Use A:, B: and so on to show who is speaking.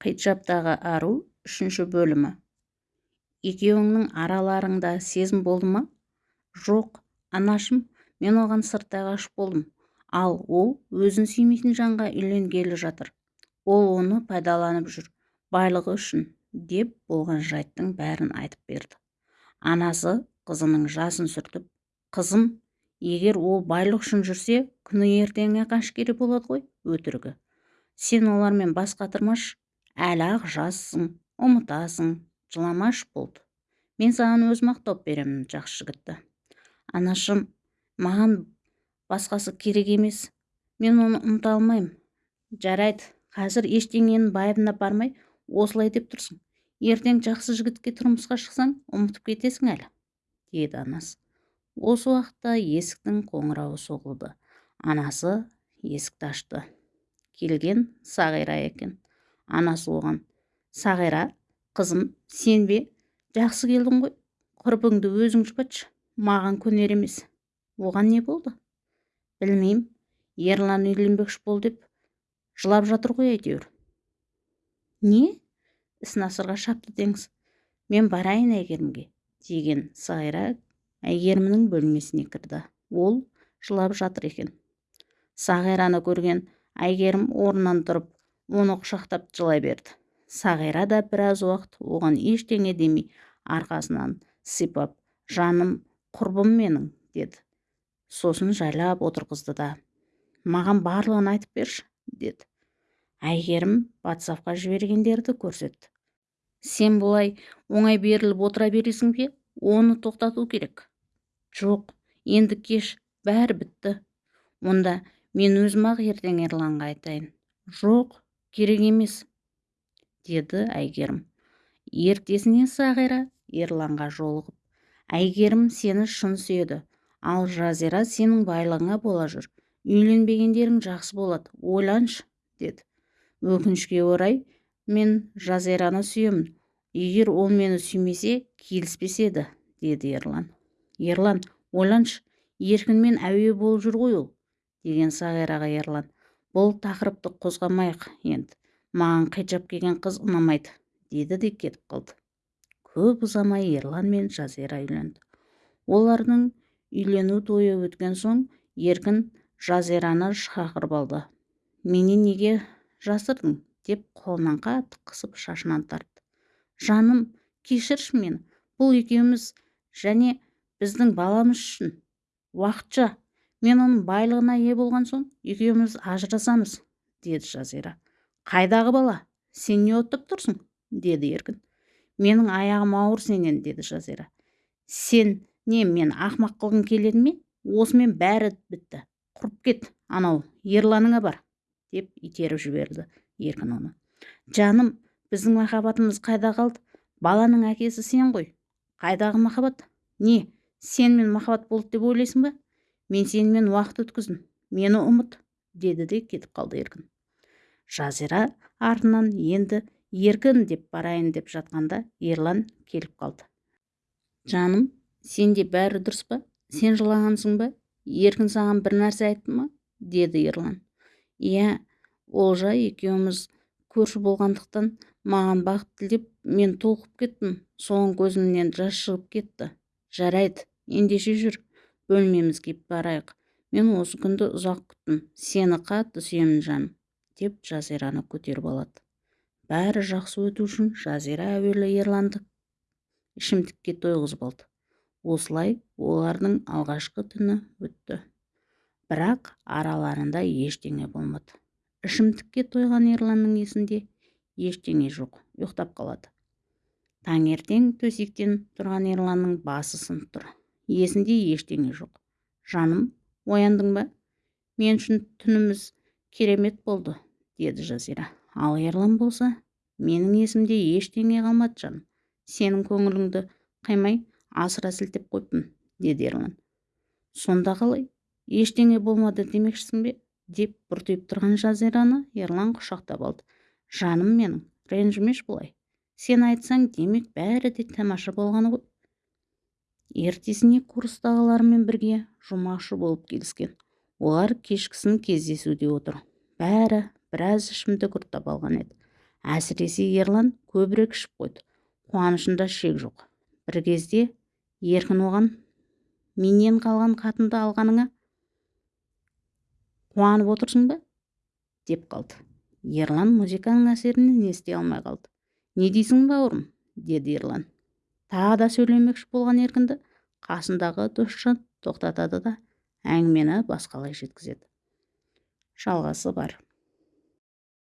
A: қиджаптағы ару үшінші бөлімі. Екеуіңнің араларыңда сезім болды ма? Жоқ анашым мен оған сырттай ғашық болдым. Ал ол өзін сүймейтін жанға үйленгелі жатыр. Ол оны пайдаланып жүр байлығы үшін деп болған жайттың бәрін айтып берді. Анасы қызының жасын сүртіп қызым егер ол байлық үшін жүрсе күні ертеңі қашкері болады ғой өтірігі. Сен олармен бас қатырмашы әлі-ақ жассың ұмытасың жыламашы болды мен саған өзім-ақ тауып беремін жақсы жігітті. Анашым маған басқасы керек емес. Мен оны ұмыта алмаймын. Жарайды қазір ештеңенің байыбына бармай осылай деп тұрсың. Ертең жақсы жігітке тұрмысқа шықсаң ұмытып кетесің әлі деді анасы осы уақытта есіктің қоңырауы соғылды. Анасы есікті ашты. Келген сағира екен. Анасы оған сағира қызым сен бе? Жақсы келдің ғой. Құрбыңды өзің жұбатшы. Маған көнер емес. Оған не болды? Білмеймін. Ерлан үйленбекші бол деп жылап жатыр ғой әйтеуір. Не? Існасырға шапты деңіз. Мен барайын әйгерімге деген сайра әйгерімнің бөлмесіне кірді. Ол жылап жатыр екен. Сағираны көрген әйгерім орнынан тұрып оны құшақтап жылай берді. Сағира да біраз уақыт оған ештеңе демей арқасынан сипап жаным құрбым менің деді. Сосын жайлап отырғызды да маған барлығын айтып берші деді. Әйгерім ватсапқа жібергендерді көрсетті. Сен бұлай оңай беріліп отыра бересің бе? Оны тоқтату керек жоқ енді кеш бәрі бітті. Онда мен өзім ақ ертең ерланға айтайын жоқ керек емес деді әйгерім. Ертесіне сағира ерланға жолығып. Әйгерім сені шын сүйеді. Ал жазира сенің байлығыңа бола жүр. Үйленбегендерің жақсы болады. Ойланшы деді. Өкінішке орай мен жазираны сүйемін. Егер ол мені сүймесе келіспес еді деді ерлан. Ерлан ойланшы. Еркінмен әуе болып жүр ғой ол деген сағираға ерлан. Бұл тақырыпты қозғамайық енді. Маған қиджап киген қыз ұнамайды деді де кетіп қалды. Көп ұзамай ерлан мен жазира үйленді. Олардың үйлену тойы өткен соң еркін жазираны шақырып алды. Менен неге жасырдың? деп қолынан қатты қысып шашынан тартты. Жаным кешірші мені. Бұл екеуміз және біздің баламыз үшін. Уақытша мен оның байлығына ие болған соң екеуміз ажырасамыз деді жазира. Қайдағы бала? Сен не оттап тұрсың? деді еркін. Менің аяғым ауыр сенен деді жазира. Сен не мен ақымақ қылғың келеді ме? Осымен бәрі бітті. Құрып кет анау ерланыңа бар деп итеріп жіберді еркін оны. Жаным біздің махаббатымыз қайда қалды? Баланың әкесі сен ғой. Қайдағы махаббат? Не сенімен махаббат болды деп ойлайсың ба? Мен сенімен уақыт өткіздім мені ұмыт деді де кетіп қалды еркін. Жазира артынан енді еркін деп барайын деп жатқанда ерлан келіп қалды. Жаным сенде бәрі дұрыс па? Сен жылағансың ба? Еркін саған бір нәрсе айтты ма деді ерлан. Иә олжа екеуміз көрші болғандықтан маған бақыт тілеп мен толқып кеттім. Соған көзімнен жас шығып кетті. Жарайды ендеше жүр бөлмемізге барайық. Мен осы күнді ұзақ күттім. Сені қатты сүйемін жаным деп жазираны көтеріп алады. Бәрі жақсы өту үшін жазира әуелі ерланды. Ішімдікке тойғызып алды. Осылай олардың алғашқы түні өтті. Бірақ араларында ештеңе болмады. Ішімдікке тойған ерланның есінде ештеңе жоқ ұйықтап қалады. Таңертең төсектен тұрған ерланның басы сынып тұр. Есінде ештеңе жоқ. Жаным ояндың ба? Мен үшін түніміз керемет болды деді жазира. Ал ерлан болса? Менің есімде ештеңе қалмады жаным. Сенің көңіліңді қаймай асыра сілтеп қойыппын деді ерлан. Сонда қалай? Ештеңе болмады демекшісің бе? Деп бұртиып тұрған жазираны ерлан құшақтап алды. Жаным менің ренжімеші бұлай. Сен айтсаң демек бәрі де тамаша болғаны ғой. Ертесіне курстағылармен бірге жұмақшы болып келіскен. Олар кешкісін кездесуде отыр. Бәрі біраз ішімдік ұрттап алған еді. Әсіресе ерлан көбірек ішіп қойды. Қуанышында шек жоқ. Бір кезде еркін оған менен қалған қатынды алғаныңа қуанып отырсың ба? деп қалды. Ерлан музыканың әсерінен ести алмай қалды. Не дейсің бауырым? деді ерлан. Тағы да сөйлемекші болған еркінді қасындағы досжан тоқтатады да әңгімені басқалай жеткізеді. Жалғасы бар.